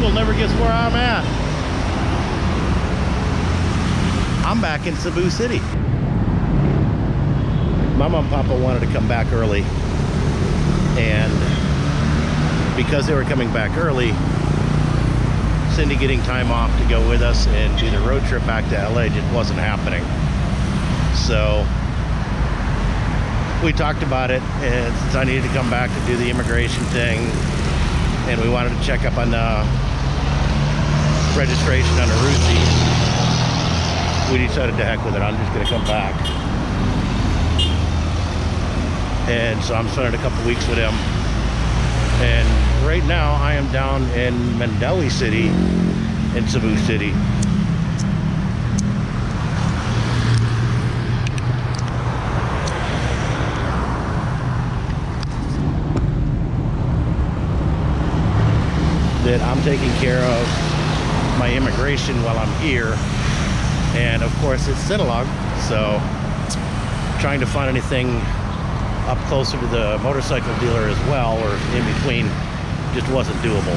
will never guess where I'm at. I'm back in Cebu City. My mom and papa wanted to come back early. And because they were coming back early, Cindy getting time off to go with us and do the road trip back to LA just wasn't happening. So we talked about it and since I needed to come back to do the immigration thing and we wanted to check up on the registration on the Rusi, we decided to heck with it. I'm just going to come back. And so I'm spending a couple weeks with him. And right now I am down in Mandaue City in Cebu City. that I'm taking care of my immigration while I'm here. And of course it's Sinulog, so trying to find anything up closer to the motorcycle dealer as well or in between just wasn't doable.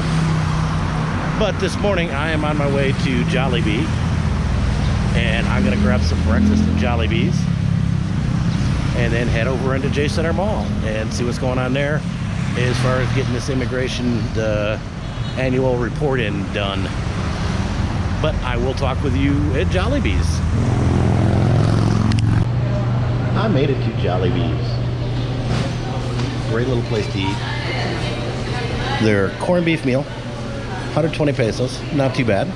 But this morning I am on my way to Jollibee and I'm gonna grab some breakfast at Jollibee's and then head over into J Center Mall and see what's going on there as far as getting this immigration the annual report in done. But I will talk with you at Jollibee's. I made it to Jollibee's. Great little place to eat. Their corned beef meal, 120 pesos, not too bad.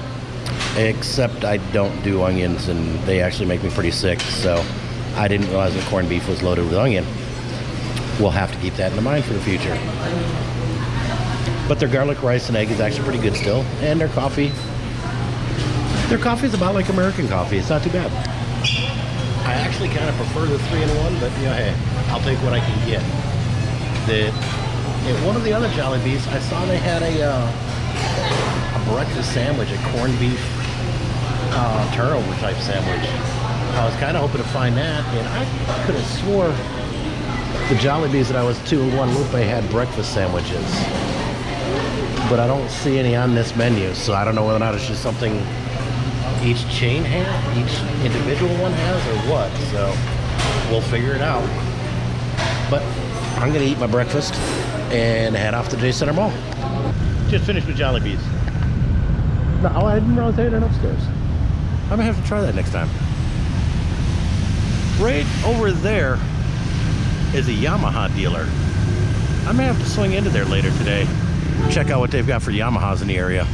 Except I don't do onions and they actually make me pretty sick, so I didn't realize that corned beef was loaded with onion. We'll have to keep that in mind for the future. But their garlic rice and egg is actually pretty good still. And their coffee. Their coffee is about like American coffee. It's not too bad. I actually kind of prefer the three-in-one, but you know, hey, I'll take what I can get. The, at one of the other Jollibees, I saw they had a, uh, a breakfast sandwich, a corned beef uh, turnover type sandwich. I was kind of hoping to find that, and I could have swore the Jollibees that I was to in Guadalupe had breakfast sandwiches but I don't see any on this menu. So I don't know whether or not it's just something each chain has, each individual one has, or what. So we'll figure it out. But I'm gonna eat my breakfast and head off to J Center Mall. Just finished with Jollibee's. No, I didn't realize they had it upstairs. I might have to try that next time. Right over there is a Yamaha dealer. I may have to swing into there later today check out what they've got for Yamahas in the area.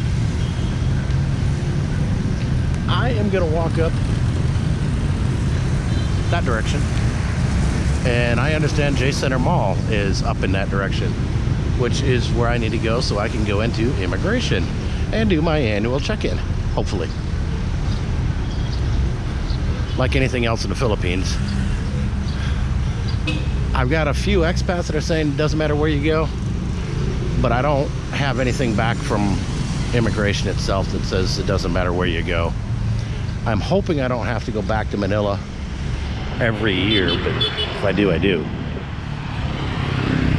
I am going to walk up that direction. And I understand J Center Mall is up in that direction, which is where I need to go so I can go into immigration and do my annual check-in, hopefully. Like anything else in the Philippines. I've got a few expats that are saying it doesn't matter where you go, but I don't have anything back from immigration itself that says it doesn't matter where you go. I'm hoping I don't have to go back to Manila every year, but if I do, I do.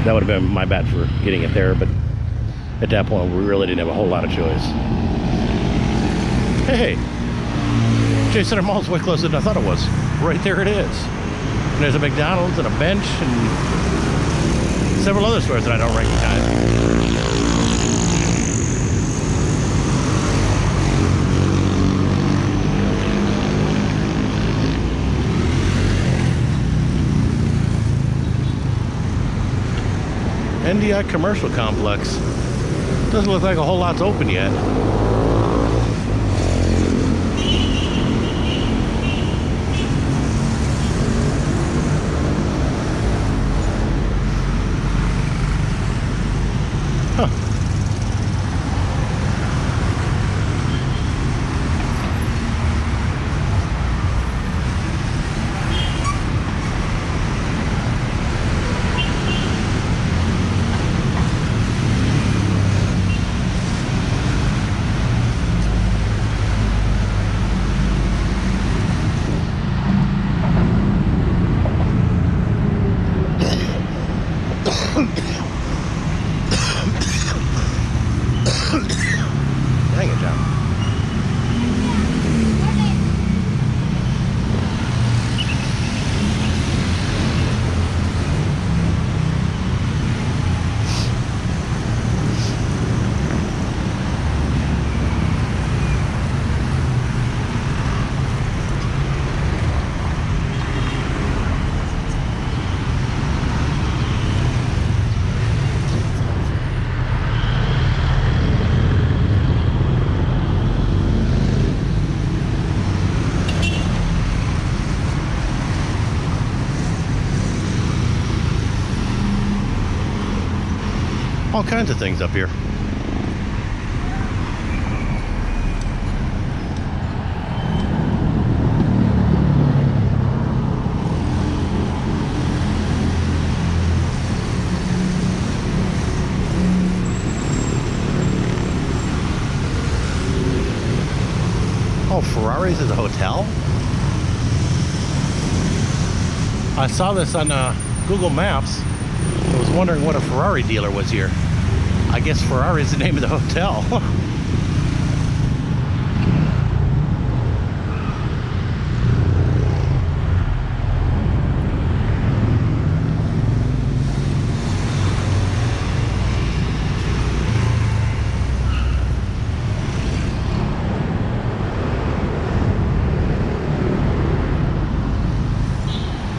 That would have been my bad for getting it there, but at that point, we really didn't have a whole lot of choice. Hey, J Center Mall's way closer than I thought it was. Right there it is. And there's a McDonald's and a bench and several other stores that I don't recognize. NDI Commercial Complex. Doesn't look like a whole lot's open yet. Kinds of things up here. Oh, Ferraris is a hotel? I saw this on uh, Google Maps. I was wondering what a Ferrari dealer was here. I guess Ferrari is the name of the hotel.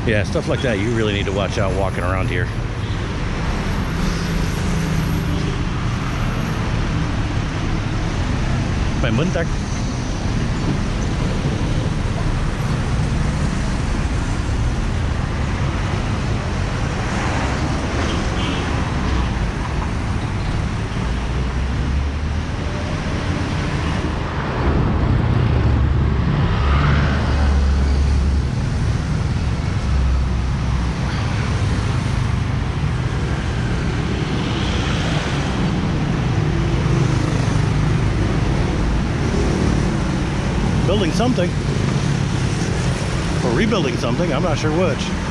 yeah, stuff like that you really need to watch out walking around here. May muntak. Building something. Or rebuilding something, I'm not sure which.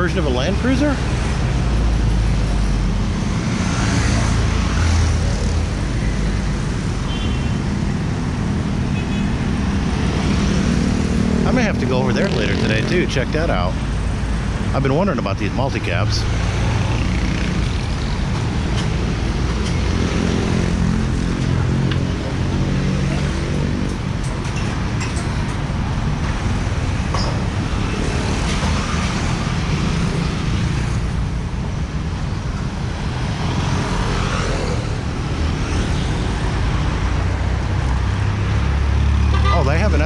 Version of a Land Cruiser? I may have to go over there later today too, check that out. I've been wondering about these multi-cabs.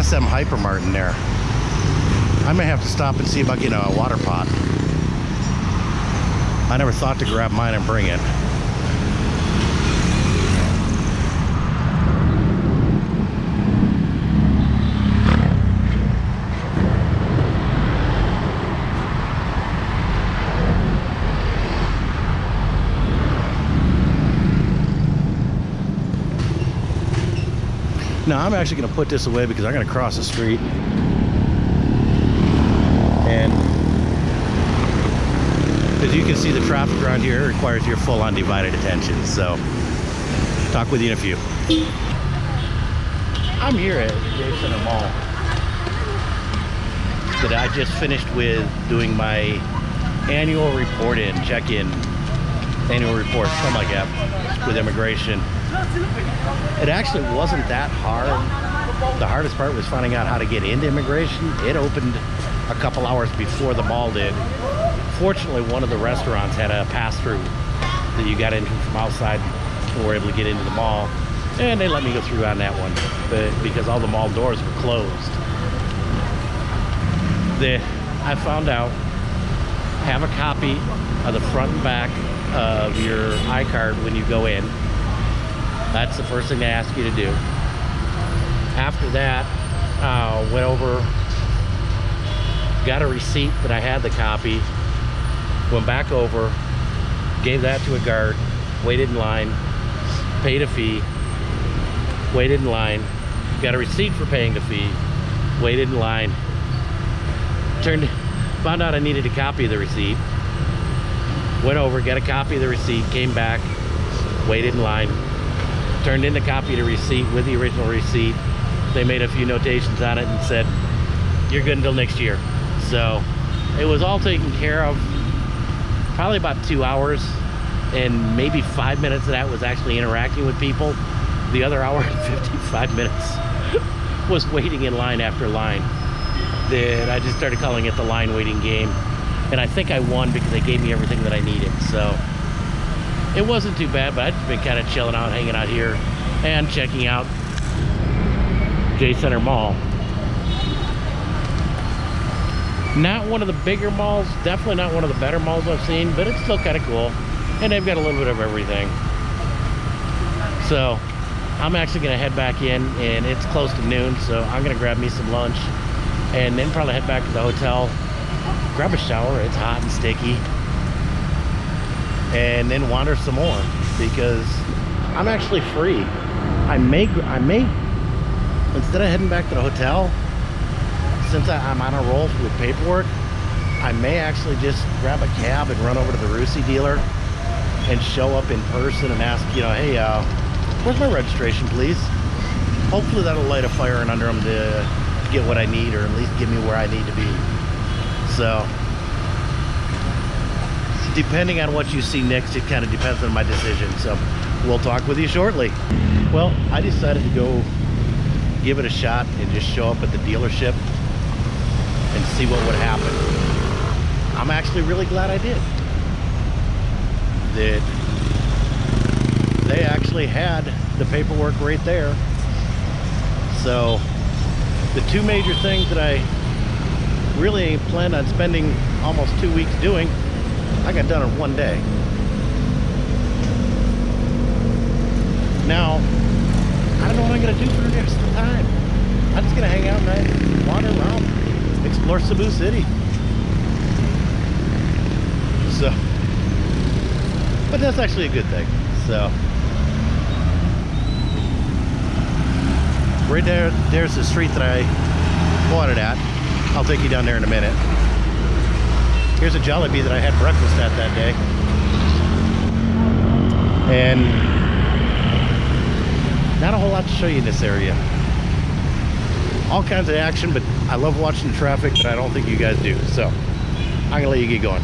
SM Hypermart in there. I may have to stop and see about getting a water pot. I never thought to grab mine and bring it. Now I'm actually going to put this away because I'm going to cross the street. And as you can see, the traffic around here requires your full undivided attention. So, talk with you in a few. I'm here at Center Mall. That I just finished with doing my annual report in, check-in, annual report, something like that, with immigration. It actually wasn't that hard. The hardest part was finding out how to get into immigration. It opened a couple hours before the mall did. Fortunately, one of the restaurants had a pass-through that you got into from outside and were able to get into the mall. And they let me go through on that one but because all the mall doors were closed. The, I found out, have a copy of the front and back of your iCard when you go in. That's the first thing they ask you to do. after that, uh, went over, got a receipt that I had the copy, went back over, gave that to a guard, waited in line, paid a fee, waited in line, got a receipt for paying the fee, waited in line, turned, found out I needed a copy of the receipt, went over, got a copy of the receipt, came back, waited in line, turned in the copy of the receipt with the original receipt. They made a few notations on it and said, you're good until next year. So it was all taken care of probably about two hours and maybe five minutes of that was actually interacting with people. The other hour and 55 minutes was waiting in line after line. That I just started calling it the line waiting game. And I think I won because they gave me everything that I needed. So it wasn't too bad, but I've been kind of chilling out, hanging out here and checking out J Center Mall. Not one of the bigger malls, definitely not one of the better malls I've seen, but it's still kind of cool. And they've got a little bit of everything. So I'm actually gonna head back in and it's close to noon, so I'm gonna grab me some lunch and then probably head back to the hotel, grab a shower, it's hot and sticky, and then wander some more because I'm actually free. I may, I may, instead of heading back to the hotel, since I, am on a roll with paperwork, I may actually just grab a cab and run over to the Rusi dealer and show up in person and ask, you know, hey, uh, where's my registration, please? Hopefully that'll light a fire and under them to get what I need or at least get me where I need to be. So, depending on what you see next, it kind of depends on my decision. So, we'll talk with you shortly. Well, I decided to go give it a shot and just show up at the dealership and see what would happen. I'm actually really glad I did. That they actually had the paperwork right there. So the two major things that I really planned on spending almost two weeks doing, I got done in one day. Now, I don't know what I'm gonna do for the rest of the time. I'm just gonna hang out and wander around, explore Cebu City. So, but that's actually a good thing. So, right there, there's the street that I it at. I'll take you down there in a minute. Here's a Jollibee that I had breakfast at that day. And not a whole lot to show you in this area. All kinds of action, but I love watching the traffic, but I don't think you guys do. So I'm gonna let you get going.